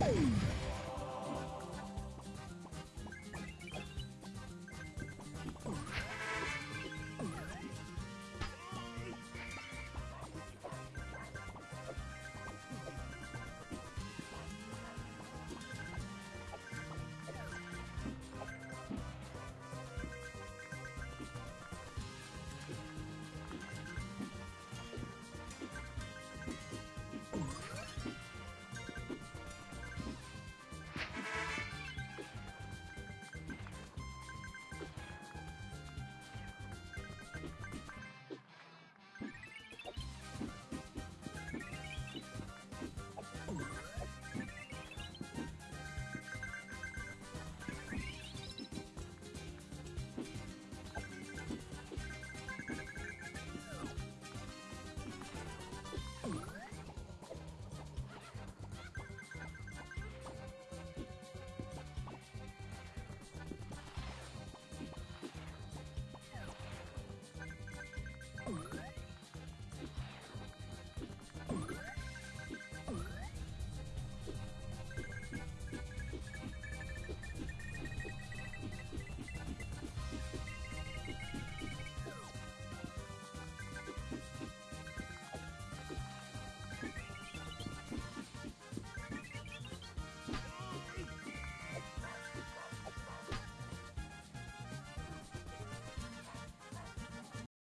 Boom!